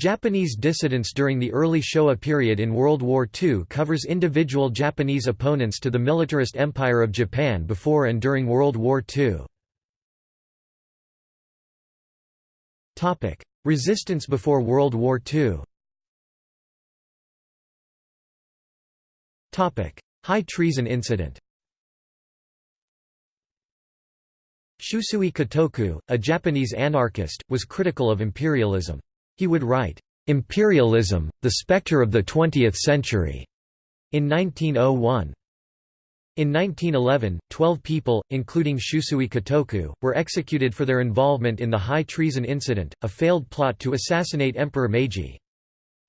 Japanese dissidence during the early Showa period in World War II covers individual Japanese opponents to the militarist empire of Japan before and during World War II. Resistance before World War II High treason incident Shusui Kotoku, a Japanese anarchist, was critical of imperialism. He would write, "'Imperialism, the Spectre of the Twentieth Century' in 1901. In 1911, 12 people, including Shusui Kotoku, were executed for their involvement in the high treason incident, a failed plot to assassinate Emperor Meiji.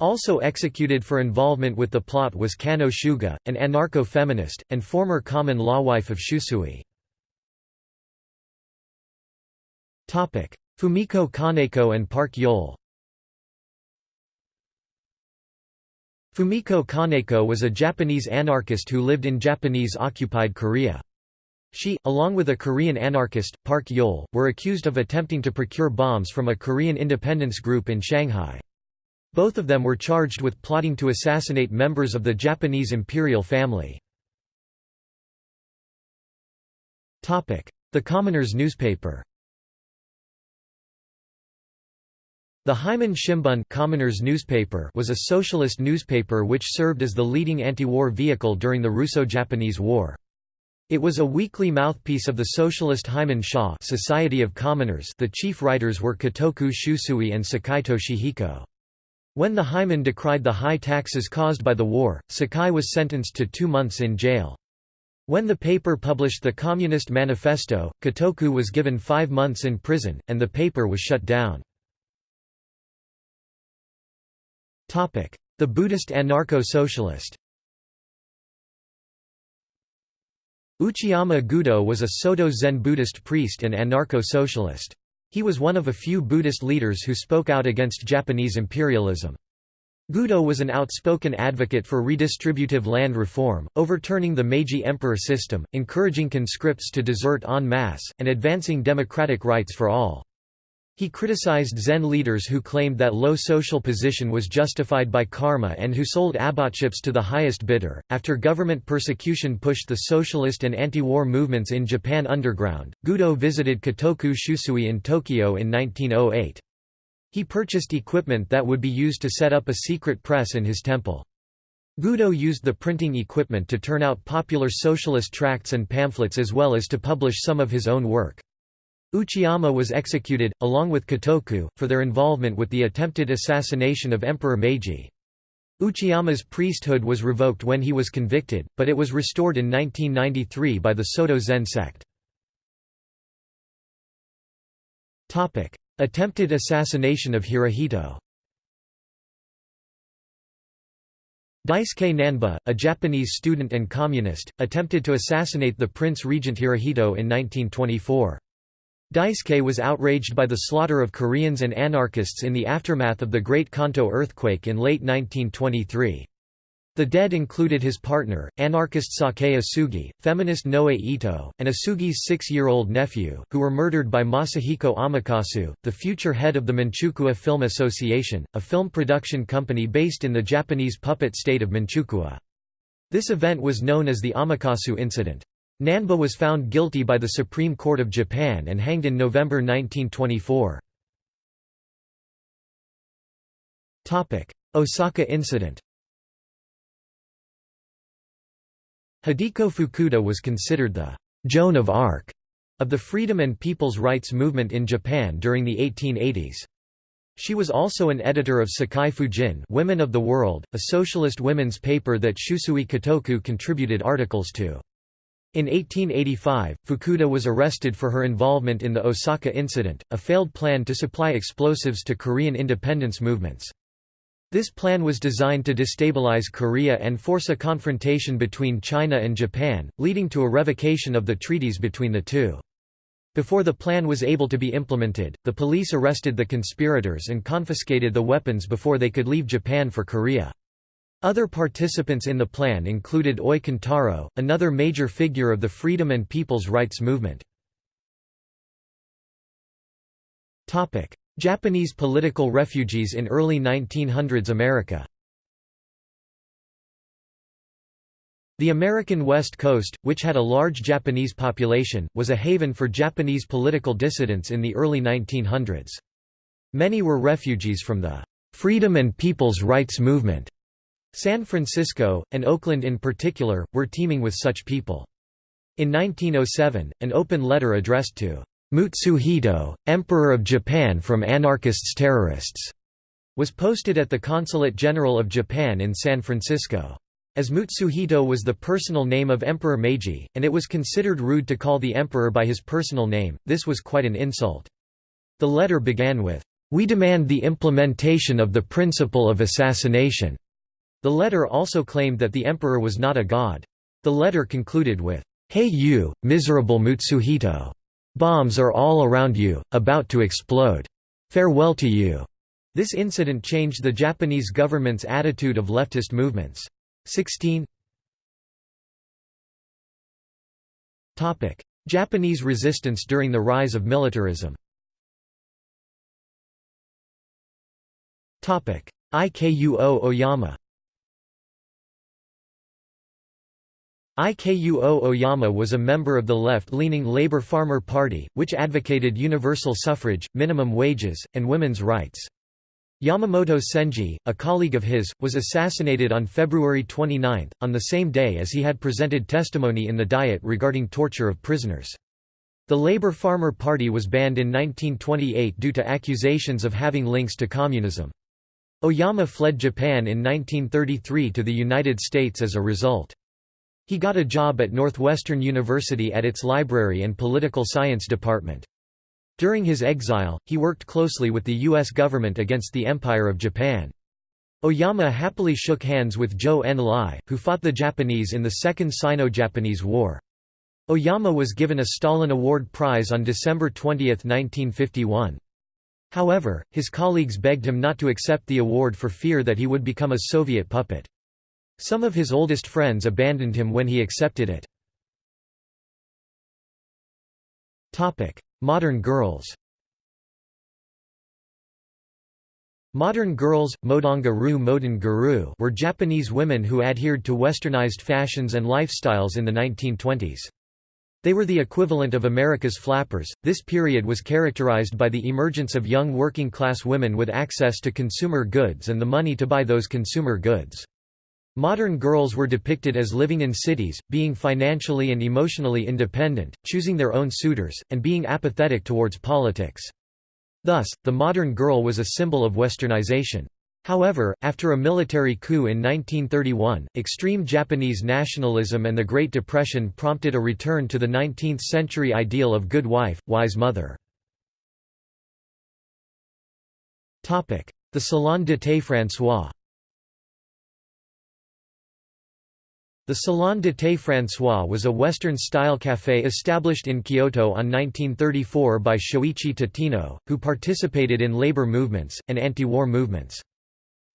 Also executed for involvement with the plot was Kanno Suga, an anarcho-feminist, and former common law wife of Shusui. Fumiko Kaneko and Park Yole Fumiko Kaneko was a Japanese anarchist who lived in Japanese-occupied Korea. She, along with a Korean anarchist, Park Yol, were accused of attempting to procure bombs from a Korean independence group in Shanghai. Both of them were charged with plotting to assassinate members of the Japanese imperial family. The Commoners newspaper The Heimin Shimbun Commoners newspaper was a socialist newspaper which served as the leading anti-war vehicle during the Russo-Japanese War. It was a weekly mouthpiece of the socialist Heimin Sha Society of Commoners the chief writers were Kotoku Shusui and Sakai Toshihiko. When the Heimin decried the high taxes caused by the war, Sakai was sentenced to two months in jail. When the paper published the Communist Manifesto, Kotoku was given five months in prison, and the paper was shut down. The Buddhist anarcho-socialist Uchiyama Gudo was a Soto Zen Buddhist priest and anarcho-socialist. He was one of a few Buddhist leaders who spoke out against Japanese imperialism. Gudo was an outspoken advocate for redistributive land reform, overturning the Meiji emperor system, encouraging conscripts to desert en masse, and advancing democratic rights for all. He criticized Zen leaders who claimed that low social position was justified by karma and who sold abbottships to the highest bidder. After government persecution pushed the socialist and anti war movements in Japan underground, Gudo visited Kotoku Shusui in Tokyo in 1908. He purchased equipment that would be used to set up a secret press in his temple. Gudo used the printing equipment to turn out popular socialist tracts and pamphlets as well as to publish some of his own work. Uchiyama was executed, along with Kotoku, for their involvement with the attempted assassination of Emperor Meiji. Uchiyama's priesthood was revoked when he was convicted, but it was restored in 1993 by the Soto Zen sect. Attempted assassination of Hirohito Daisuke Nanba, a Japanese student and communist, attempted to assassinate the Prince Regent Hirohito in 1924. Daisuke was outraged by the slaughter of Koreans and anarchists in the aftermath of the Great Kanto earthquake in late 1923. The dead included his partner, anarchist Sakae Osugi, feminist Noe Ito, and Osugi's six-year-old nephew, who were murdered by Masahiko Amakasu, the future head of the Manchukuo Film Association, a film production company based in the Japanese puppet state of Manchukuo. This event was known as the Amakasu Incident. Nanba was found guilty by the Supreme Court of Japan and hanged in November 1924. Osaka incident Hideko Fukuda was considered the «Joan of Arc» of the freedom and people's rights movement in Japan during the 1880s. She was also an editor of Sekai Fujin Women of the World, a socialist women's paper that Shusui Kotoku contributed articles to. In 1885, Fukuda was arrested for her involvement in the Osaka incident, a failed plan to supply explosives to Korean independence movements. This plan was designed to destabilize Korea and force a confrontation between China and Japan, leading to a revocation of the treaties between the two. Before the plan was able to be implemented, the police arrested the conspirators and confiscated the weapons before they could leave Japan for Korea. Other participants in the plan included Oi Kentaro, another major figure of the freedom and people's rights movement. Japanese political refugees in early 1900s America The American West Coast, which had a large Japanese population, was a haven for Japanese political dissidents in the early 1900s. Many were refugees from the "'Freedom and People's Rights Movement' San Francisco, and Oakland in particular, were teeming with such people. In 1907, an open letter addressed to Mutsuhito, Emperor of Japan from anarchists terrorists, was posted at the Consulate General of Japan in San Francisco. As Mutsuhito was the personal name of Emperor Meiji, and it was considered rude to call the emperor by his personal name, this was quite an insult. The letter began with, "'We demand the implementation of the principle of assassination'". The letter also claimed that the emperor was not a god. The letter concluded with, "'Hey you, miserable Mutsuhito! Bombs are all around you, about to explode. Farewell to you!' This incident changed the Japanese government's attitude of leftist movements. 16 Japanese resistance during the rise of militarism Ikuo Oyama Ikuo Oyama was a member of the left-leaning Labour Farmer Party, which advocated universal suffrage, minimum wages, and women's rights. Yamamoto Senji, a colleague of his, was assassinated on February 29, on the same day as he had presented testimony in the Diet regarding torture of prisoners. The Labour Farmer Party was banned in 1928 due to accusations of having links to communism. Oyama fled Japan in 1933 to the United States as a result. He got a job at Northwestern University at its library and political science department. During his exile, he worked closely with the U.S. government against the Empire of Japan. Oyama happily shook hands with Zhou Enlai, who fought the Japanese in the Second Sino-Japanese War. Oyama was given a Stalin Award Prize on December 20, 1951. However, his colleagues begged him not to accept the award for fear that he would become a Soviet puppet. Some of his oldest friends abandoned him when he accepted it. Modern girls Modern girls, modongaru modern were Japanese women who adhered to westernized fashions and lifestyles in the 1920s. They were the equivalent of America's flappers. This period was characterized by the emergence of young working class women with access to consumer goods and the money to buy those consumer goods. Modern girls were depicted as living in cities, being financially and emotionally independent, choosing their own suitors, and being apathetic towards politics. Thus, the modern girl was a symbol of westernization. However, after a military coup in 1931, extreme Japanese nationalism and the Great Depression prompted a return to the 19th-century ideal of good wife, wise mother. The Salon de thé François The Salon de thé François was a Western-style café established in Kyoto on 1934 by Shoichi Tateno, who participated in labor movements, and anti-war movements.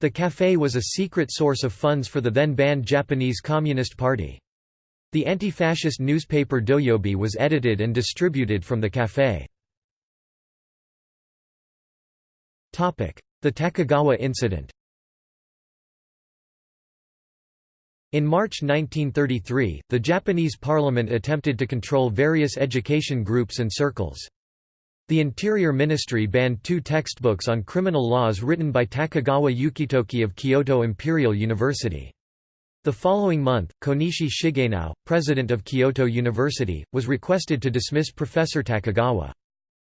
The café was a secret source of funds for the then-banned Japanese Communist Party. The anti-fascist newspaper Doyobi was edited and distributed from the café. The Takigawa incident In March 1933, the Japanese parliament attempted to control various education groups and circles. The Interior Ministry banned two textbooks on criminal laws written by Takigawa Yukitoki of Kyoto Imperial University. The following month, Konishi Shigenao, president of Kyoto University, was requested to dismiss Professor Takigawa.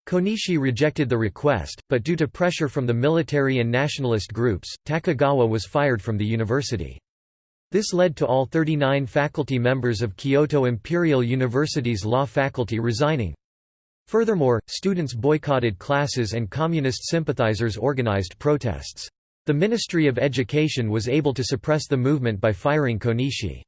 Konishi rejected the request, but due to pressure from the military and nationalist groups, Takigawa was fired from the university. This led to all 39 faculty members of Kyoto Imperial University's law faculty resigning. Furthermore, students boycotted classes and communist sympathizers organized protests. The Ministry of Education was able to suppress the movement by firing Konishi.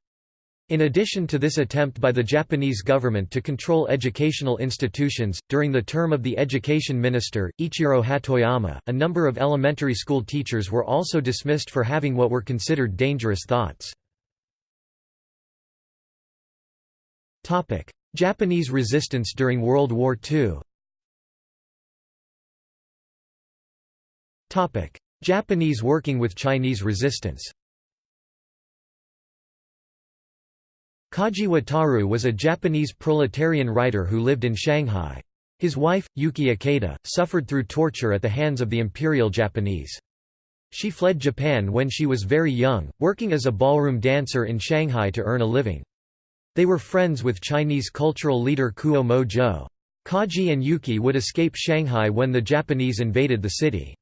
In addition to this attempt by the Japanese government to control educational institutions, during the term of the education minister, Ichiro Hatoyama, a number of elementary school teachers were also dismissed for having what were considered dangerous thoughts. Japanese resistance during World War II Japanese working with Chinese resistance Kaji Wataru was a Japanese proletarian writer who lived in Shanghai. His wife, Yuki Ikeda, suffered through torture at the hands of the Imperial Japanese. She fled Japan when she was very young, working as a ballroom dancer in Shanghai to earn a living. They were friends with Chinese cultural leader Kuo Mo Zhou. Kaji and Yuki would escape Shanghai when the Japanese invaded the city.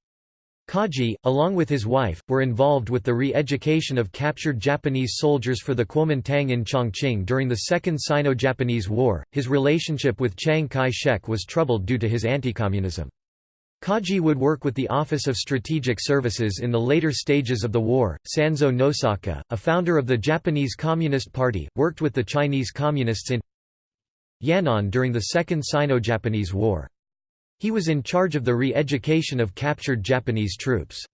Kaji, along with his wife, were involved with the re-education of captured Japanese soldiers for the Kuomintang in Chongqing during the Second Sino-Japanese War. His relationship with Chiang Kai-shek was troubled due to his anti-communism. Kaji would work with the Office of Strategic Services in the later stages of the war. Sanzo Nosaka, a founder of the Japanese Communist Party, worked with the Chinese Communists in Yan'an during the Second Sino-Japanese War. He was in charge of the re-education of captured Japanese troops.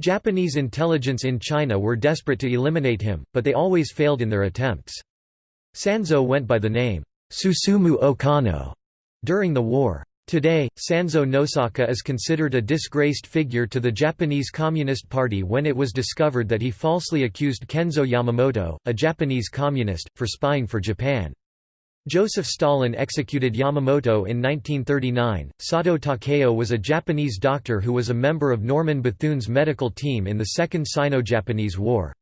Japanese intelligence in China were desperate to eliminate him, but they always failed in their attempts. Sanzo went by the name, Susumu Okano, during the war. Today, Sanzo Nosaka is considered a disgraced figure to the Japanese Communist Party when it was discovered that he falsely accused Kenzo Yamamoto, a Japanese communist, for spying for Japan. Joseph Stalin executed Yamamoto in 1939. Sato Takeo was a Japanese doctor who was a member of Norman Bethune's medical team in the Second Sino-Japanese War.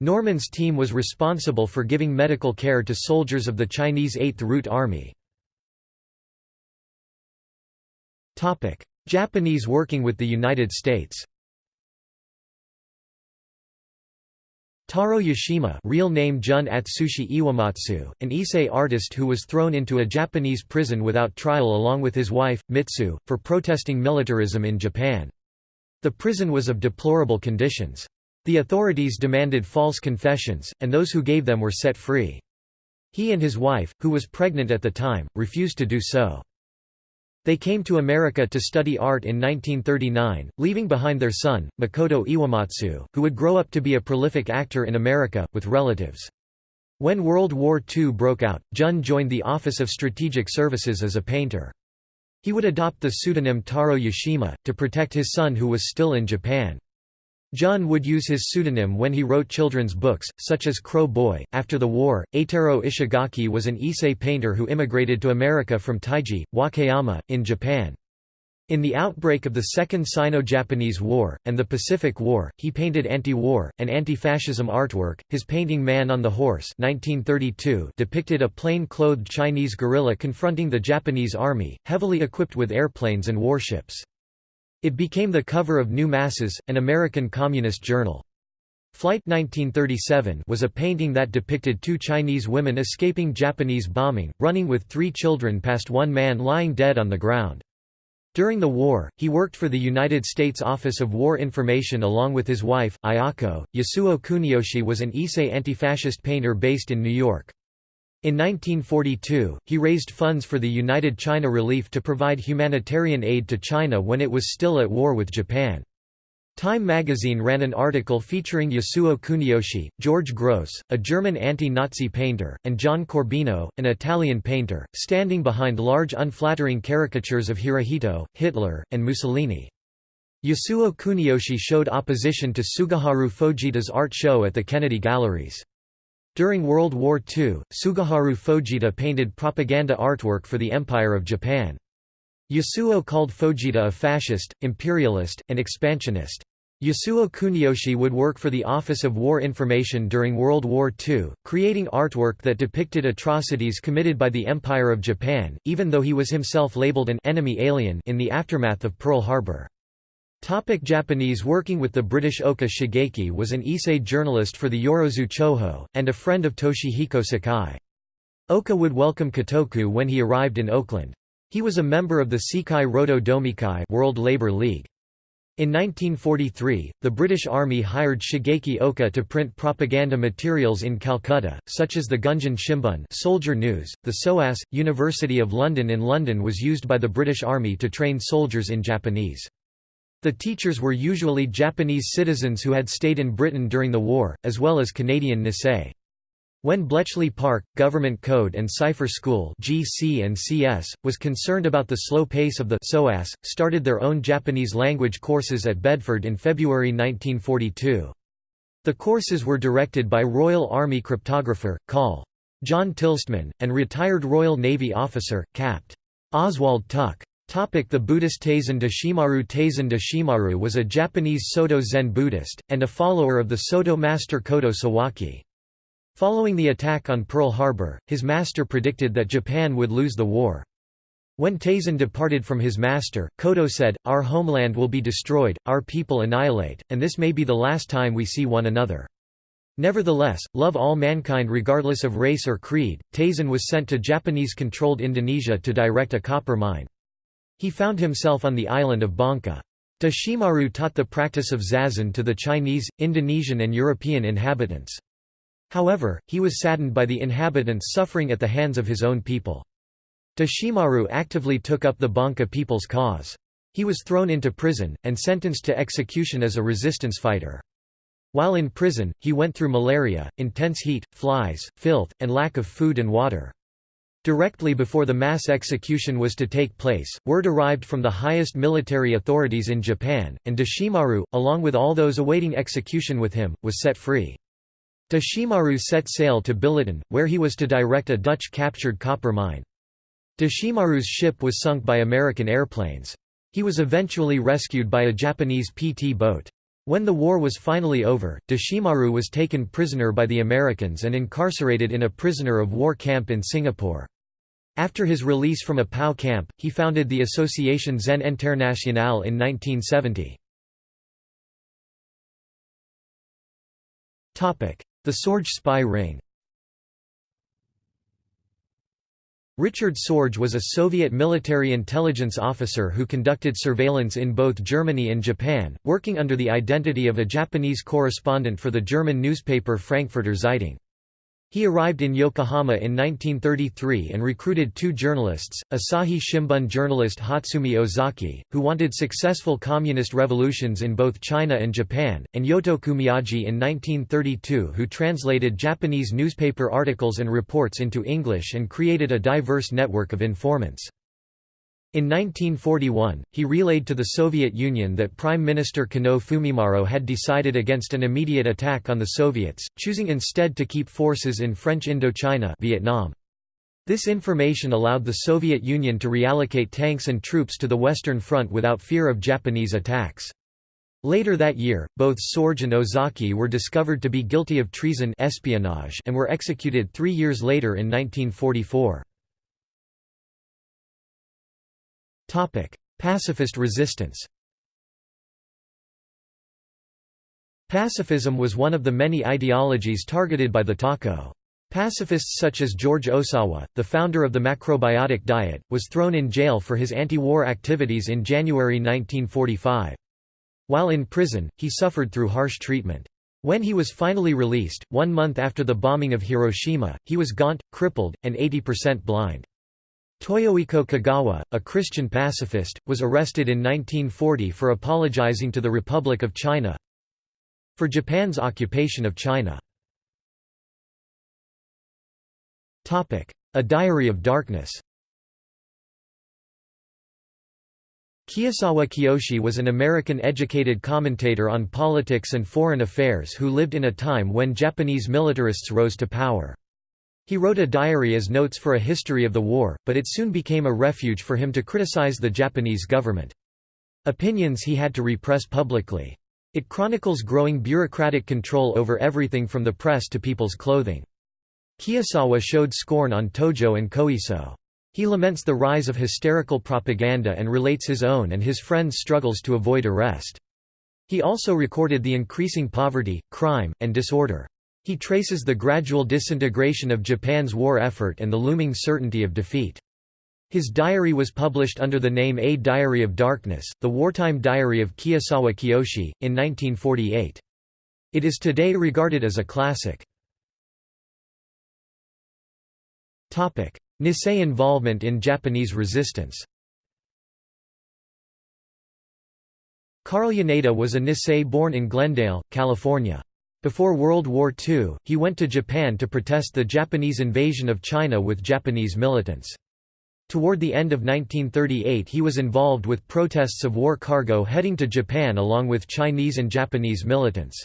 Norman's team was responsible for giving medical care to soldiers of the Chinese Eighth Route Army. Japanese working with the United States Taro Yashima real name Jun Atsushi Iwamatsu, an Issei artist who was thrown into a Japanese prison without trial along with his wife, Mitsu, for protesting militarism in Japan. The prison was of deplorable conditions. The authorities demanded false confessions, and those who gave them were set free. He and his wife, who was pregnant at the time, refused to do so. They came to America to study art in 1939, leaving behind their son, Makoto Iwamatsu, who would grow up to be a prolific actor in America, with relatives. When World War II broke out, Jun joined the Office of Strategic Services as a painter. He would adopt the pseudonym Taro Yashima, to protect his son who was still in Japan. Jun would use his pseudonym when he wrote children's books, such as Crow Boy. After the war, Eitaro Ishigaki was an Issei painter who immigrated to America from Taiji, Wakayama, in Japan. In the outbreak of the Second Sino-Japanese War, and the Pacific War, he painted anti-war, and anti-fascism artwork. His painting Man on the Horse 1932 depicted a plain-clothed Chinese guerrilla confronting the Japanese army, heavily equipped with airplanes and warships. It became the cover of New Masses, an American communist journal. Flight 1937 was a painting that depicted two Chinese women escaping Japanese bombing, running with three children past one man lying dead on the ground. During the war, he worked for the United States Office of War Information along with his wife, Ayako. Yasuo Kuniyoshi was an Issei anti-fascist painter based in New York. In 1942, he raised funds for the United China Relief to provide humanitarian aid to China when it was still at war with Japan. Time magazine ran an article featuring Yasuo Kuniyoshi, George Grosz, a German anti-Nazi painter, and John Corbino, an Italian painter, standing behind large unflattering caricatures of Hirohito, Hitler, and Mussolini. Yasuo Kuniyoshi showed opposition to Tsuguharu Fujita's art show at the Kennedy Galleries. During World War II, Tsuguharu Fujita painted propaganda artwork for the Empire of Japan. Yasuo called Fujita a fascist, imperialist, and expansionist. Yasuo Kuniyoshi would work for the Office of War Information during World War II, creating artwork that depicted atrocities committed by the Empire of Japan, even though he was himself labeled an enemy alien in the aftermath of Pearl Harbor. Topic Japanese Working with the British Oka Shigeki was an Issei journalist for the Yorozu Choho, and a friend of Toshihiko Sakai. Oka would welcome Kotoku when he arrived in Oakland. He was a member of the Sekai Roto Domikai World Labor League. In 1943, the British Army hired Shigeki Oka to print propaganda materials in Calcutta, such as the Gunjin Shimbun Soldier News. The SOAS, University of London in London was used by the British Army to train soldiers in Japanese. The teachers were usually Japanese citizens who had stayed in Britain during the war, as well as Canadian Nisei. When Bletchley Park, Government Code and Cipher School GC and CS, was concerned about the slow pace of the SOAS, started their own Japanese language courses at Bedford in February 1942. The courses were directed by Royal Army cryptographer, Col. John Tiltman, and retired Royal Navy officer, Capt. Oswald Tuck. The Buddhist Taizan Deshimaru Taizan Deshimaru was a Japanese Soto Zen Buddhist, and a follower of the Soto master Kodo Sawaki. Following the attack on Pearl Harbor, his master predicted that Japan would lose the war. When Taizan departed from his master, Kodo said, Our homeland will be destroyed, our people annihilate, and this may be the last time we see one another. Nevertheless, love all mankind regardless of race or creed. Taizan was sent to Japanese-controlled Indonesia to direct a copper mine. He found himself on the island of Bangka. Deshimaru taught the practice of zazen to the Chinese, Indonesian and European inhabitants. However, he was saddened by the inhabitants suffering at the hands of his own people. Deshimaru actively took up the Bangka people's cause. He was thrown into prison, and sentenced to execution as a resistance fighter. While in prison, he went through malaria, intense heat, flies, filth, and lack of food and water. Directly before the mass execution was to take place, word arrived from the highest military authorities in Japan, and Deshimaru, along with all those awaiting execution with him, was set free. Deshimaru set sail to Billiton, where he was to direct a Dutch-captured copper mine. Deshimaru's ship was sunk by American airplanes. He was eventually rescued by a Japanese PT boat. When the war was finally over, Deshimaru was taken prisoner by the Americans and incarcerated in a prisoner of war camp in Singapore. After his release from a POW camp, he founded the Association Zen Internationale in 1970. The Sorge spy ring Richard Sorge was a Soviet military intelligence officer who conducted surveillance in both Germany and Japan, working under the identity of a Japanese correspondent for the German newspaper Frankfurter Zeitung. He arrived in Yokohama in 1933 and recruited two journalists, Asahi Shimbun journalist Hotsumi Ozaki, who wanted successful communist revolutions in both China and Japan, and Yoto Miyagi in 1932 who translated Japanese newspaper articles and reports into English and created a diverse network of informants. In 1941, he relayed to the Soviet Union that Prime Minister Konoe Fumimaro had decided against an immediate attack on the Soviets, choosing instead to keep forces in French Indochina Vietnam. This information allowed the Soviet Union to reallocate tanks and troops to the Western Front without fear of Japanese attacks. Later that year, both Sorge and Ozaki were discovered to be guilty of treason espionage and were executed three years later in 1944. Pacifist resistance Pacifism was one of the many ideologies targeted by the Tokko. Pacifists such as George Ohsawa, the founder of the macrobiotic diet, was thrown in jail for his anti-war activities in January 1945. While in prison, he suffered through harsh treatment. When he was finally released, one month after the bombing of Hiroshima, he was gaunt, crippled, and 80% blind. Toyohiko Kagawa, a Christian pacifist, was arrested in 1940 for apologizing to the Republic of China for Japan's occupation of China. A Diary of Darkness Kiyosawa Kiyoshi was an American-educated commentator on politics and foreign affairs who lived in a time when Japanese militarists rose to power. He wrote a diary as notes for a history of the war, but it soon became a refuge for him to criticize the Japanese government. Opinions he had to repress publicly. It chronicles growing bureaucratic control over everything from the press to people's clothing. Kiyosawa showed scorn on Tojo and Koiso. He laments the rise of hysterical propaganda and relates his own and his friends' struggles to avoid arrest. He also recorded the increasing poverty, crime, and disorder. He traces the gradual disintegration of Japan's war effort and the looming certainty of defeat. His diary was published under the name A Diary of Darkness, the wartime diary of Kiyosawa Kiyoshi, in 1948. It is today regarded as a classic. Nisei involvement in Japanese resistance Karl Yoneda was a Nisei born in Glendale, California. Before World War II, he went to Japan to protest the Japanese invasion of China with Japanese militants. Toward the end of 1938 he was involved with protests of war cargo heading to Japan along with Chinese and Japanese militants.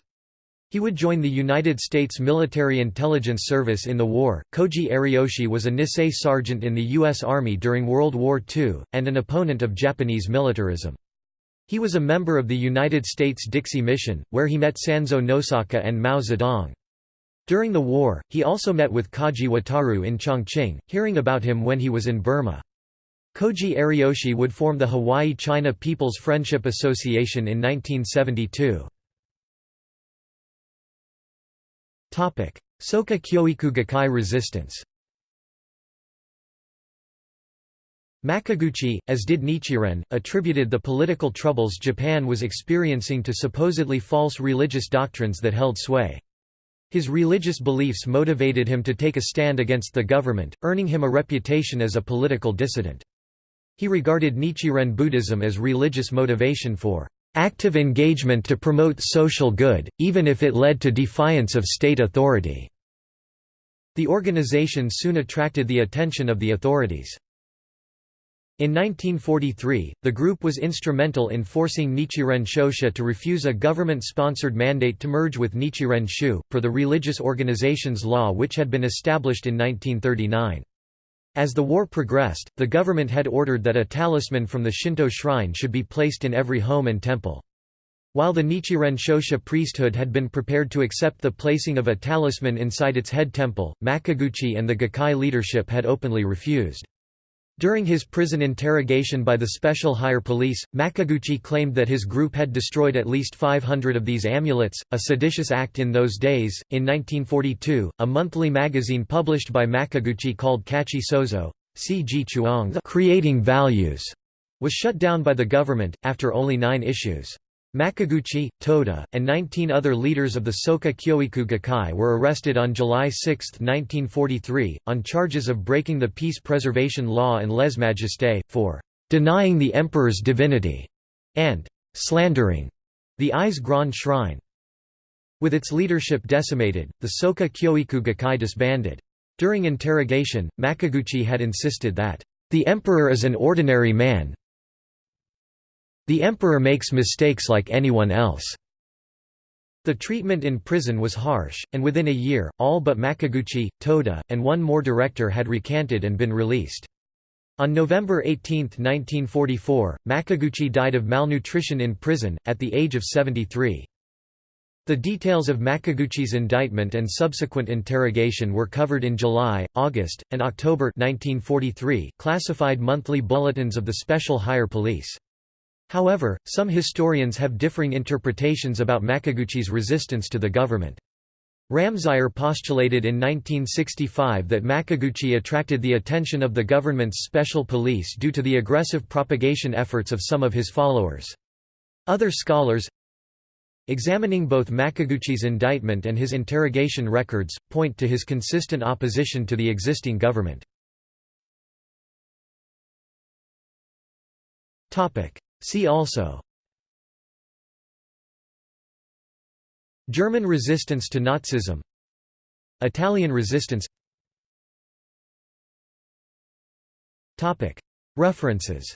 He would join the United States Military Intelligence Service in the war. Koji Ariyoshi was a Nisei sergeant in the U.S. Army during World War II, and an opponent of Japanese militarism. He was a member of the United States Dixie Mission, where he met Sanzo Nosaka and Mao Zedong. During the war, he also met with Kaji Wataru in Chongqing, hearing about him when he was in Burma. Koji Ariyoshi would form the Hawaii-China People's Friendship Association in 1972. Soka Kyoiku Gakkai resistance Makiguchi, as did Nichiren, attributed the political troubles Japan was experiencing to supposedly false religious doctrines that held sway. His religious beliefs motivated him to take a stand against the government, earning him a reputation as a political dissident. He regarded Nichiren Buddhism as religious motivation for active engagement to promote social good, even if it led to defiance of state authority." The organization soon attracted the attention of the authorities. In 1943, the group was instrumental in forcing Nichiren Shoshu to refuse a government-sponsored mandate to merge with Nichiren Shu, per the Religious Organizations Law which had been established in 1939. As the war progressed, the government had ordered that a talisman from the Shinto shrine should be placed in every home and temple. While the Nichiren Shoshu priesthood had been prepared to accept the placing of a talisman inside its head temple, Makiguchi and the Gakkai leadership had openly refused. During his prison interrogation by the Special Higher Police, Makiguchi claimed that his group had destroyed at least 500 of these amulets, a seditious act in those days. In 1942, a monthly magazine published by Makiguchi called Kachi Sozo, C.G. Chuang, Creating Values, was shut down by the government, after only nine issues. Makiguchi, Toda, and 19 other leaders of the Soka Kyoiku Gakkai were arrested on July 6, 1943, on charges of breaking the peace preservation law and lèse-majesté, for "...denying the emperor's divinity", and "...slandering", the Ise Grand Shrine. With its leadership decimated, the Soka Kyoiku Gakkai disbanded. During interrogation, Makiguchi had insisted that, "...the emperor is an ordinary man, the emperor makes mistakes like anyone else. The treatment in prison was harsh, and within a year, all but Makiguchi, Toda, and one more director had recanted and been released. On November 18, 1944, Makiguchi died of malnutrition in prison, at the age of 73. The details of Makiguchi's indictment and subsequent interrogation were covered in July, August, and October 1943 classified monthly bulletins of the Special Higher Police. However, some historians have differing interpretations about Makiguchi's resistance to the government. Ramseyer postulated in 1965 that Makiguchi attracted the attention of the government's special police due to the aggressive propagation efforts of some of his followers. Other scholars, examining both Makiguchi's indictment and his interrogation records, point to his consistent opposition to the existing government. See also German resistance to Nazism Italian resistance References